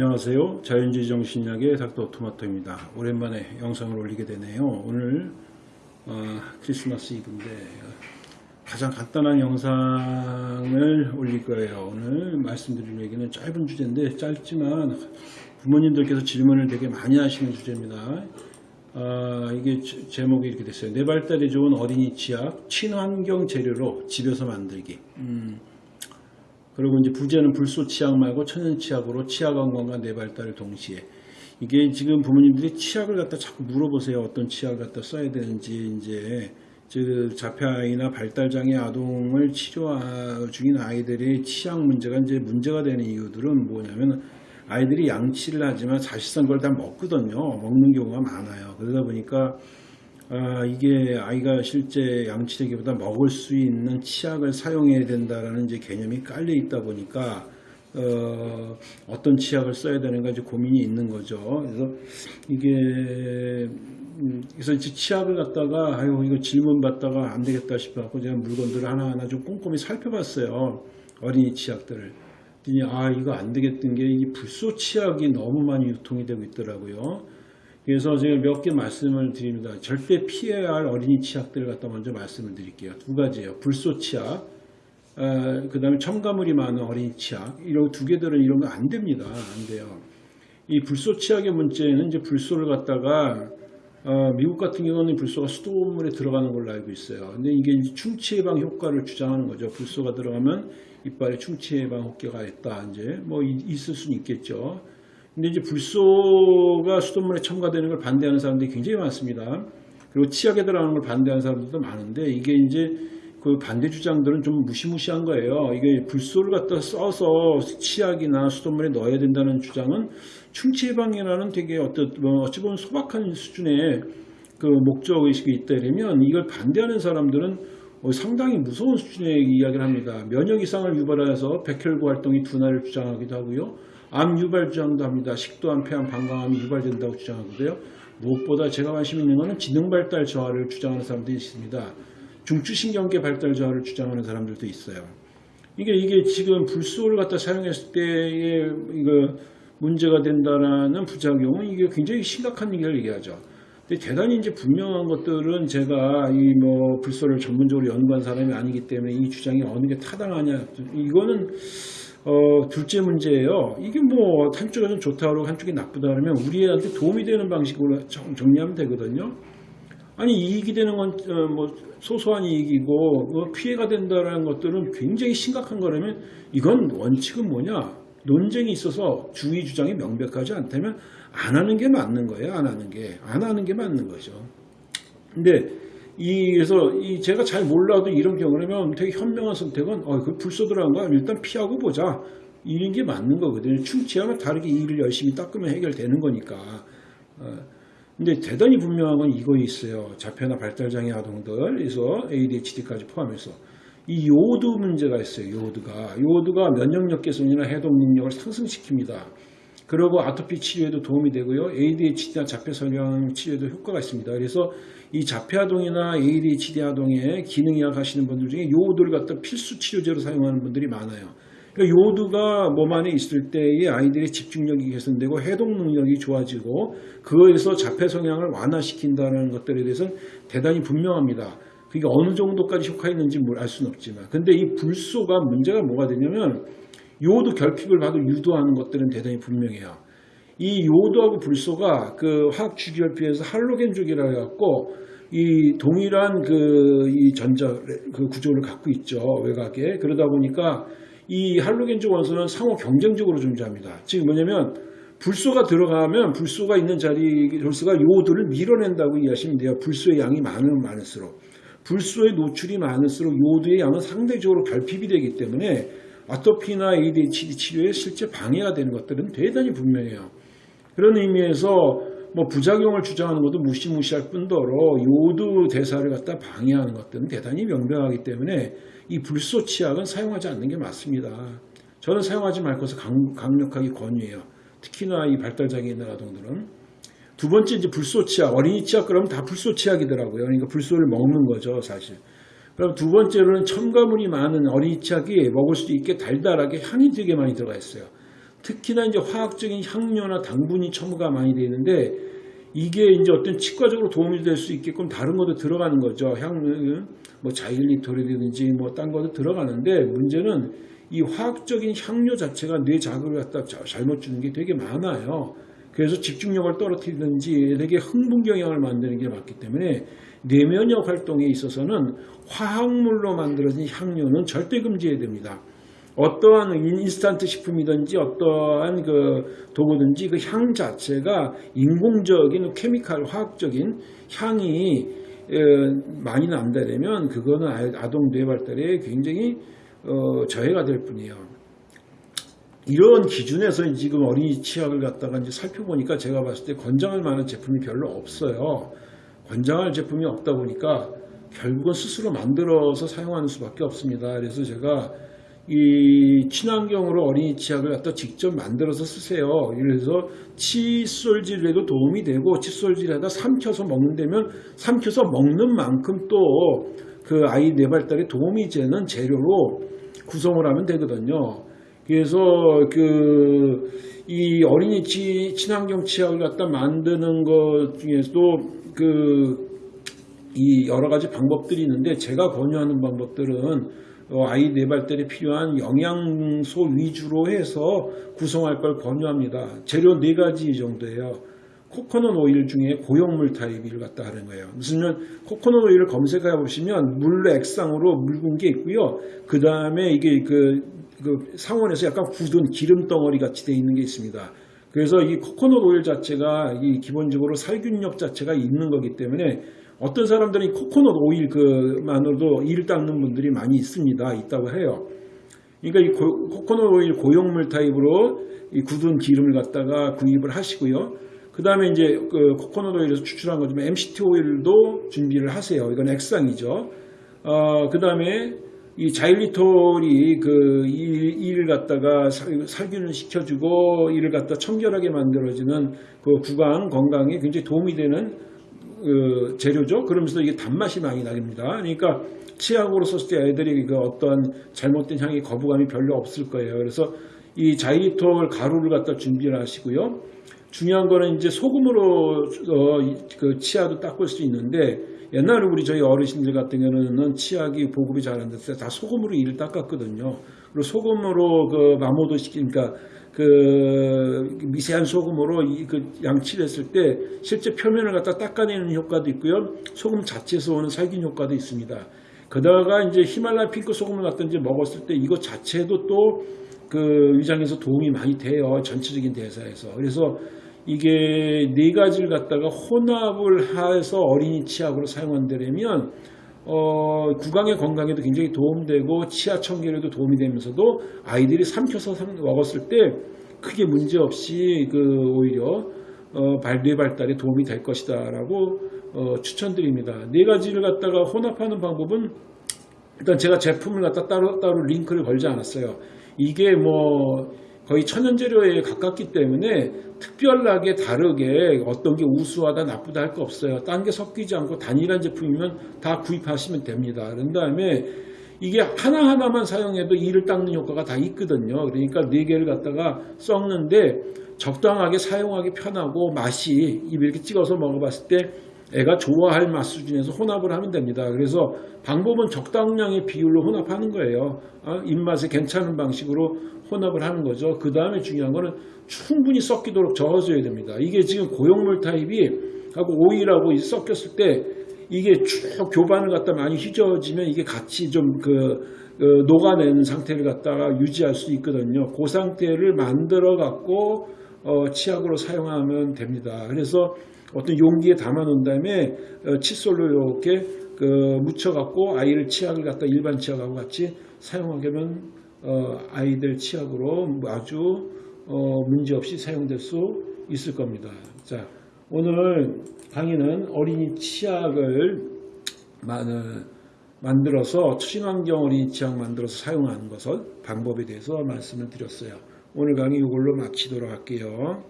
안녕하세요. 자연주의 정신약의 닥터 토마토입니다. 오랜만에 영상을 올리게 되네요. 오늘 어, 크리스마스 이브인데 가장 간단한 영상을 올릴 거예요. 오늘 말씀드릴 얘기는 짧은 주제인데 짧지만 부모님들께서 질문을 되게 많이 하시는 주제입니다. 아, 이게 제- 제목이 이렇게 됐어요. 내 발달에 좋은 어린이 치약 친환경 재료로 집에서 만들기. 음, 그리고 이제 부제는 불소 치약 말고 천연 치약으로 치약 건강과 내 발달을 동시에 이게 지금 부모님들이 치약을 갖다 자꾸 물어보세요. 어떤 치약을 갖다 써야 되는지 이제 즉 자폐아이나 발달장애 아동을 치료 중인 아이들의 치약 문제가 이제 문제가 되는 이유들은 뭐냐면 아이들이 양치를 하지만 사실상 그걸 다 먹거든요. 먹는 경우가 많아요. 그러다 보니까 아, 이게 아이가 실제 양치되기보다 먹을 수 있는 치약을 사용해야 된다라는 이제 개념이 깔려 있다 보니까 어, 어떤 치약을 써야 되는가 이제 고민이 있는 거죠. 그래서 이게 음, 그래서 이제 치약을 갖다가 아유 이거 질문 받다가 안 되겠다 싶어 갖고 제가 물건들을 하나하나 좀 꼼꼼히 살펴봤어요. 어린이 치약들을. 아 이거 안 되겠던 게 이 불소 치약이 너무 많이 유통이 되고 있더라고요. 그래서 제가 몇 개 말씀을 드립니다. 절대 피해야 할 어린이 치약들을 갖다 먼저 말씀을 드릴게요. 두 가지예요. 불소 치약, 그 다음에 첨가물이 많은 어린이 치약. 이런 두 개들은 이런 거 안 됩니다. 안 돼요. 이 불소 치약의 문제는 이제 불소를 갖다가 어, 미국 같은 경우는 불소가 수돗물에 들어가는 걸로 알고 있어요. 근데 이게 충치 예방 효과를 주장하는 거죠. 불소가 들어가면 이빨에 충치 예방 효과가 있다. 이제 뭐 이- 있을 수는 있겠죠. 근데 이제 불소가 수돗물에 첨가되는 걸 반대하는 사람들이 굉장히 많습니다. 그리고 치약에 들어가는 걸 반대하는 사람들도 많은데 이게 이제 그 반대 주장들은 좀 무시무시한 거예요. 이게 불소를 갖다 써서 치약이나 수돗물에 넣어야 된다는 주장은 충치 예방이라는 되게 어떤 뭐 어찌 보면 소박한 수준의 그 목적 의식이 있다 이러면 이걸 반대하는 사람들은 어, 상당히 무서운 수준의 이야기를 합니다. 면역 이상을 유발해서 백혈구 활동이 둔화를 주장하기도 하고요. 암 유발 주장도 합니다. 식도암, 폐암, 방광암이 유발된다고 주장하고요. 무엇보다 제가 관심 있는 것은 지능 발달 저하를 주장하는 사람들이 있습니다. 중추신경계 발달 저하를 주장하는 사람들도 있어요. 이게 이게 지금 불소를 갖다 사용했을 때의 이거 문제가 된다라는 부작용은 이게 굉장히 심각한 얘기를 얘기하죠. 근데 대단히 이제 분명한 것들은 제가 이 뭐 불소를 전문적으로 연구한 사람이 아니기 때문에 이 주장이 어느 게 타당하냐 이거는 어, 둘째 문제예요. 이게 뭐 한쪽에서는 좋다 그러고 한쪽이 나쁘다 그러면 우리 애한테 도움이 되는 방식으로 정- 정리하면 되거든요. 아니 이익이 되는 건뭐 소소한 이익이고 뭐 피해가 된다라는 것들은 굉장히 심각한 거라면 이건 원칙은 뭐냐 논쟁이 있어서 주의 주장이 명백하지 않다면 안 하는 게 맞는 거예요 안 하는 게 안 하는 게 맞는 거죠 근데 이 그래서 이 제가 잘 몰라도 이런 경우라면 되게 현명한 선택은 어, 그 불소 들어간 거 일단 피하고 보자 이런 게 맞는 거거든요 충치하면 다르게 이를 열심히 닦으면 해결되는 거니까 어, 근데 대단히 분명한 건 이거 있어요. 자폐나 발달장애 아동들에서 ADHD까지 포함해서 이 요오드 문제가 있어요. 요오드가 요오드가 면역력 개선이나 해독 능력을 상승시킵니다. 그리고 아토피 치료에도 도움이 되고요. ADHD나 자폐 성향 치료에도 효과가 있습니다. 그래서 이 자폐 아동이나 ADHD 아동의 기능 이약하시는 분들 중에 요오드를 갖다 필수 치료제로 사용하는 분들이 많아요. 그러니까 요오드가 몸 안에 있을 때의 아이들의 집중력이 개선되고 해독 능력이 좋아지고 그거에서 자폐 성향을 완화시킨다는 것들에 대해서는 대단히 분명합니다. 그게 어느 정도까지 효과 있는지 알 수는 없지만 근데 이 불소가 문제가 뭐가 되냐면 요오드 결핍을 봐도 유도하는 것들은 대단히 분명해요. 이 요오드하고 불소가 그 화학 주기결핍에서 할로겐족이라고 해갖고 이 동일한 그 이 전자 그 구조를 갖고 있죠 외곽에 그러다 보니까 이 할로겐족 원소는 상호 경쟁적으로 존재합니다. 즉 뭐냐면 불소가 들어가면 불소가 있는 자리 불소가 요오드를 밀어낸다고 이해하시면 돼요. 불소의 양이 많으면 많을수록 불소의 노출이 많을수록 요오드의 양은 상대적으로 결핍이 되기 때문에 아토피나 ADHD 치료에 실제 방해가 되는 것들은 대단히 분명해요. 그런 의미에서 뭐 부작용을 주장하는 것도 무시무시할 뿐더러 요오드 대사를 갖다 방해하는 것들은 대단히 명백하기 때문에 이 불소 치약은 사용하지 않는 게 맞습니다. 저는 사용하지 말 것을 강, 강력하게 권유해요. 특히나 이 발달장애 있는 아동들은 두 번째 이제 불소 치약, 어린이 치약 그러면 다 불소 치약이더라고요. 그러니까 불소를 먹는 거죠, 사실. 그럼 두 번째로는 첨가물이 많은 어린이 치약이 먹을 수 있게 달달하게 향이 되게 많이 들어가 있어요. 특히나 이제 화학적인 향료나 당분이 첨가가 많이 되어 있는데 이게 이제 어떤 치과적으로 도움이 될 수 있게끔 다른 것도 들어가는 거죠. 향, 뭐 자일리톨이라든지 뭐 딴 것도 들어가는데 문제는 이 화학적인 향료 자체가 뇌 자극을 갖다 자- 잘못 주는 게 되게 많아요. 그래서 집중력을 떨어뜨리든지 되게 흥분 경향을 만드는 게 많기 때문에 뇌면역 활동에 있어서는 화학물로 만들어진 향료는 절대 금지해야 됩니다. 어떠한 인스턴트 식품이든지 어떠한 그 도구든지 그 향 자체가 인공적인 케미칼 화학적인 향이 에, 많이 난다면 그거는 아- 아동 뇌 발달에 굉장히 어, 저해가 될 뿐이에요. 이런 기준에서 지금 어린이 치약을 갖다가 이제 살펴보니까 제가 봤을 때 권장할 만한 제품이 별로 없어요. 권장할 제품이 없다 보니까 결국은 스스로 만들어서 사용하는 수밖에 없습니다. 그래서 제가 이 친환경으로 어린이 치약을 갖다 직접 만들어서 쓰세요. 그래서 칫솔질에도 도움이 되고 칫솔질에다 삼켜서 먹는다면 삼켜서 먹는 만큼 또 그 아이 뇌발달에 도움이 되는 재료로 구성을 하면 되거든요. 그래서 그 이 어린이 치, 친환경 치약을 갖다 만드는 것 중에서도 그 이 여러 가지 방법들이 있는데 제가 권유하는 방법들은 어, 아이 뇌발달에 필요한 영양소 위주로 해서 구성할 걸 권유합니다. 재료 네 가지 정도예요. 코코넛 오일 중에 고형물 타입을 갖다 하는 거예요. 무슨 코코넛 오일을 검색해 보시면 물 액상으로 묽은 게 있고요. 그 다음에 이게 그, 그 상온에서 약간 굳은 기름 덩어리 같이 되어 있는 게 있습니다. 그래서 이 코코넛 오일 자체가 이 기본적으로 살균력 자체가 있는 거기 때문에 어떤 사람들은 이 코코넛 오일 그만으로도 이를 닦는 분들이 많이 있습니다. 있다고 해요. 그러니까 이 고- 코코넛 오일 고용물 타입으로 이 굳은 기름을 갖다가 구입을 하시고요. 그 다음에 이제 그 코코넛 오일에서 추출한 거지만 MCT 오일도 준비를 하세요. 이건 액상이죠. 어, 그 다음에 이 자일리톨이 그 이- 이를 갖다가 살- 살균을 시켜주고 이를 갖다 청결하게 만들어지는 그 구강 건강에 굉장히 도움이 되는 그 재료죠. 그러면서 이게 단맛이 많이 납니다. 그러니까 치약으로 썼을 때 애들이 그 어떤 잘못된 향이 거부감이 별로 없을 거예요. 그래서 이 자일리톨 가루를 갖다 준비를 하시고요. 중요한 거는 이제 소금으로 어, 이- 그 치약도 닦을 수 있는데 옛날에 우리 저희 어르신들 같은 경우는 치약이 보급이 잘 안 됐을 때 다 소금으로 이를 닦았거든요. 그리고 소금으로 그 마모도 시키니까 그 미세한 소금으로 이 그 양치를 했을 때 실제 표면을 갖다 닦아내는 효과도 있고요. 소금 자체에서 오는 살균 효과도 있습니다. 그다가 이제 히말라야 핑크 소금을 갖다 이제 먹었을 때 이것 자체도 또 그 위장에서 도움이 많이 돼요. 전체적인 대사에서. 그래서 이게 네 가지를 갖다가 혼합을 해서 어린이 치약으로 사용한다면 어, 구강의 건강에도 굉장히 도움되고 치아 청결에도 도움이 되면서도 아이들이 삼켜서 삼- 먹었을 때 크게 문제 없이 그 오히려 어, 발, 뇌 발달에 도움이 될 것이다 라고 어, 추천드립니다. 네 가지를 갖다가 혼합하는 방법은 일단 제가 제품을 갖다 따로 따로 링크를 걸지 않았어요. 이게 뭐 거의 천연 재료에 가깝기 때문에 특별하게 다르게 어떤 게 우수하다 나쁘다 할 거 없어요. 딴 게 섞이지 않고 단일한 제품이면 다 구입하시면 됩니다. 그런 다음에 이게 하나하나만 사용해도 이를 닦는 효과가 다 있거든요. 그러니까 네 개를 갖다가 썩는데 적당하게 사용하기 편하고 맛이 입에 이렇게 찍어서 먹어봤을 때 애가 좋아할 맛 수준에서 혼합을 하면 됩니다. 그래서 방법은 적당량의 비율로 혼합하는 거예요. 어, 입맛에 괜찮은 방식으로 혼합을 하는 거죠. 그 다음에 중요한 거는 충분히 섞이도록 저어줘야 됩니다. 이게 지금 고용물 타입이 하고 오일하고 섞였을 때 이게 쭉 교반을 갖다 많이 휘저어지면 이게 같이 좀그 녹아내는 상태를 갖다가 유지할 수 있거든요. 그 상태를 만들어 갖고 어, 치약으로 사용하면 됩니다. 그래서 어떤 용기에 담아 놓은 다음에 어, 칫솔로 이렇게 그 묻혀 갖고 아이를 치약을 갖다 일반 치약하고 같이 사용하게 하면 어, 아이들 치약으로 아주 어, 문제 없이 사용될 수 있을 겁니다. 자, 오늘 강의는 어린이 치약을 만- 만들어서 친환경 어린이 치약 만들어서 사용하는 것을 방법에 대해서 말씀을 드렸어요. 오늘 강의 이걸로 마치도록 할게요.